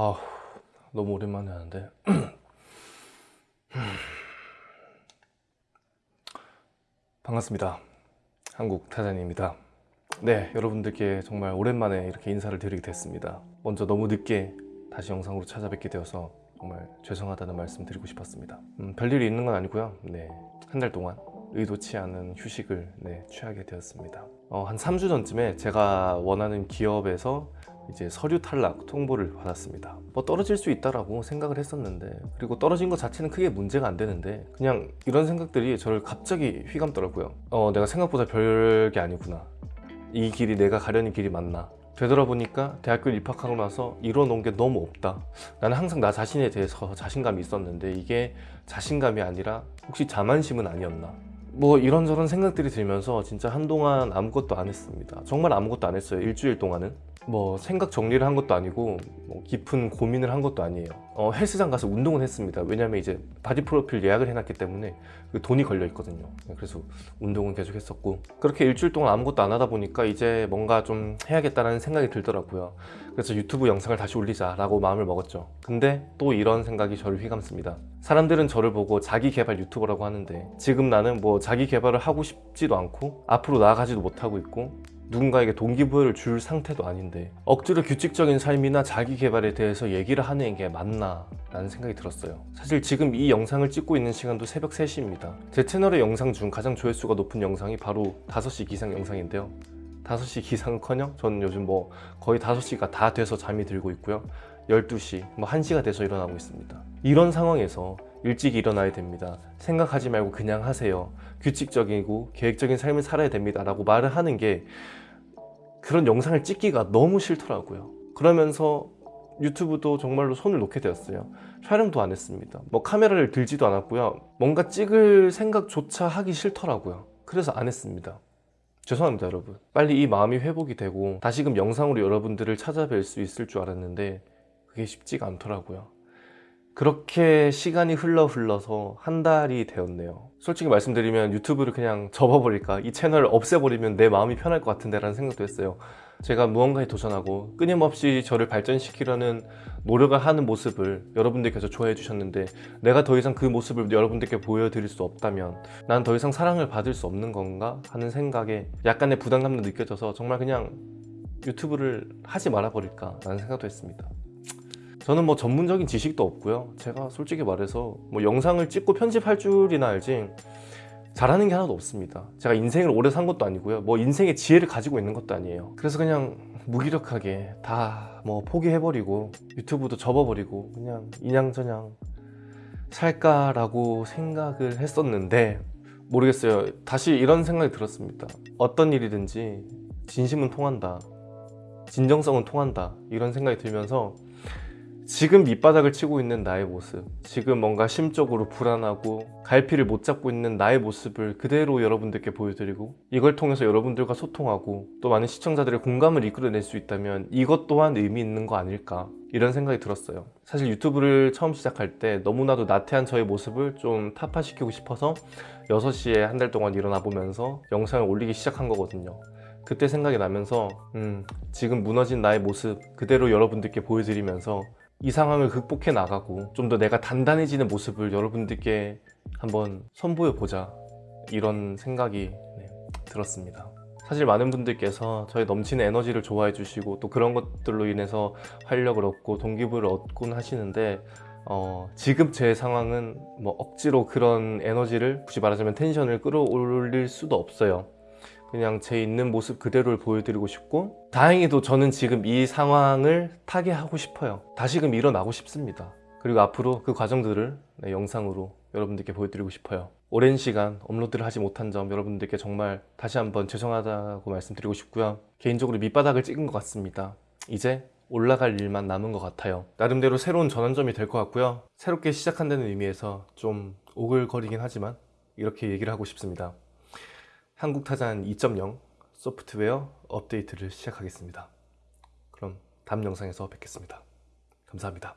아 너무 오랜만에 하는데. 반갑습니다. 한국 타잔입니다. 네 여러분들께 정말 오랜만에 이렇게 인사를 드리게 됐습니다. 먼저 너무 늦게 다시 영상으로 찾아뵙게 되어서 정말 죄송하다는 말씀 드리고 싶었습니다. 음, 별일이 있는 건 아니고요. 네 한 달 동안 의도치 않은 휴식을 네, 취하게 되었습니다. 어, 한 3주 전쯤에 제가 원하는 기업에서 이제 서류 탈락 통보를 받았습니다. 뭐 떨어질 수 있다라고 생각을 했었는데 그리고 떨어진 것 자체는 크게 문제가 안 되는데 그냥 이런 생각들이 저를 갑자기 휘감더라고요. 어 내가 생각보다 별게 아니구나. 이 길이 내가 가려는 길이 맞나? 되돌아보니까 대학교 입학하고 나서 이뤄놓은 게 너무 없다. 나는 항상 나 자신에 대해서 자신감이 있었는데 이게 자신감이 아니라 혹시 자만심은 아니었나? 뭐 이런저런 생각들이 들면서 진짜 한동안 아무것도 안 했습니다. 정말 아무것도 안 했어요 일주일 동안은 뭐 생각 정리를 한 것도 아니고 뭐 깊은 고민을 한 것도 아니에요. 어, 헬스장 가서 운동은 했습니다. 왜냐면 이제 바디 프로필 예약을 해놨기 때문에 그 돈이 걸려 있거든요. 그래서 운동은 계속 했었고 그렇게 일주일 동안 아무것도 안 하다 보니까 이제 뭔가 좀 해야겠다는 생각이 들더라고요. 그래서 유튜브 영상을 다시 올리자 라고 마음을 먹었죠. 근데 또 이런 생각이 저를 휘감습니다. 사람들은 저를 보고 자기 개발 유튜버라고 하는데 지금 나는 뭐 자기 개발을 하고 싶지도 않고 앞으로 나아가지도 못하고 있고 누군가에게 동기부여를 줄 상태도 아닌데 억지로 규칙적인 삶이나 자기 개발에 대해서 얘기를 하는 게 맞나 라는 생각이 들었어요. 사실 지금 이 영상을 찍고 있는 시간도 새벽 3시입니다. 제 채널의 영상 중 가장 조회수가 높은 영상이 바로 5시 기상 영상인데요. 5시 기상은커녕 저는 요즘 뭐 거의 5시가 다 돼서 잠이 들고 있고요. 12시, 뭐 1시가 돼서 일어나고 있습니다. 이런 상황에서 일찍 일어나야 됩니다. 생각하지 말고 그냥 하세요. 규칙적이고 계획적인 삶을 살아야 됩니다. 라고 말을 하는 게 그런 영상을 찍기가 너무 싫더라고요. 그러면서 유튜브도 정말로 손을 놓게 되었어요. 촬영도 안 했습니다. 뭐 카메라를 들지도 않았고요. 뭔가 찍을 생각조차 하기 싫더라고요. 그래서 안 했습니다. 죄송합니다 여러분. 빨리 이 마음이 회복이 되고 다시금 영상으로 여러분들을 찾아뵐 수 있을 줄 알았는데 그게 쉽지가 않더라고요 그렇게 시간이 흘러 흘러서 한 달이 되었네요. 솔직히 말씀드리면 유튜브를 그냥 접어버릴까? 이 채널을 없애버리면 내 마음이 편할 것 같은데 라는 생각도 했어요. 제가 무언가에 도전하고 끊임없이 저를 발전시키려는 노력을 하는 모습을 여러분들께서 좋아해 주셨는데 내가 더 이상 그 모습을 여러분들께 보여드릴 수 없다면 난 더 이상 사랑을 받을 수 없는 건가? 하는 생각에 약간의 부담감도 느껴져서 정말 그냥 유튜브를 하지 말아버릴까 라는 생각도 했습니다 저는 뭐 전문적인 지식도 없고요. 제가 솔직히 말해서 뭐 영상을 찍고 편집할 줄이나 알지 잘하는 게 하나도 없습니다. 제가 인생을 오래 산 것도 아니고요. 뭐 인생의 지혜를 가지고 있는 것도 아니에요. 그래서 그냥 무기력하게 다 뭐 포기해버리고 유튜브도 접어버리고 그냥 인양저냥 살까라고 생각을 했었는데 모르겠어요. 다시 이런 생각이 들었습니다. 어떤 일이든지 진심은 통한다. 진정성은 통한다. 이런 생각이 들면서 지금 밑바닥을 치고 있는 나의 모습 지금 뭔가 심적으로 불안하고 갈피를 못 잡고 있는 나의 모습을 그대로 여러분들께 보여드리고 이걸 통해서 여러분들과 소통하고 또 많은 시청자들의 공감을 이끌어낼 수 있다면 이것 또한 의미 있는 거 아닐까 이런 생각이 들었어요. 사실 유튜브를 처음 시작할 때 너무나도 나태한 저의 모습을 좀 타파시키고 싶어서 6시에 한 달 동안 일어나 보면서 영상을 올리기 시작한 거거든요. 그때 생각이 나면서 음, 지금 무너진 나의 모습 그대로 여러분들께 보여드리면서 이 상황을 극복해 나가고 좀 더 내가 단단해지는 모습을 여러분들께 한번 선보여 보자. 이런 생각이 네, 들었습니다. 사실 많은 분들께서 저의 넘치는 에너지를 좋아해 주시고 또 그런 것들로 인해서 활력을 얻고 동기부여를 얻곤 하시는데 어, 지금 제 상황은 뭐 억지로 그런 에너지를 굳이 말하자면 텐션을 끌어올릴 수도 없어요 그냥 제 있는 모습 그대로를 보여드리고 싶고 다행히도 저는 지금 이 상황을 타개하고 싶어요. 다시금 일어나고 싶습니다. 그리고 앞으로 그 과정들을 네, 영상으로 여러분들께 보여드리고 싶어요. 오랜 시간 업로드를 하지 못한 점 여러분들께 정말 다시 한번 죄송하다고 말씀드리고 싶고요. 개인적으로 밑바닥을 찍은 것 같습니다. 이제 올라갈 일만 남은 것 같아요. 나름대로 새로운 전환점이 될 것 같고요. 새롭게 시작한다는 의미에서 좀 오글거리긴 하지만 이렇게 얘기를 하고 싶습니다 한국타잔 2.0 소프트웨어 업데이트를 시작하겠습니다. 그럼 다음 영상에서 뵙겠습니다. 감사합니다.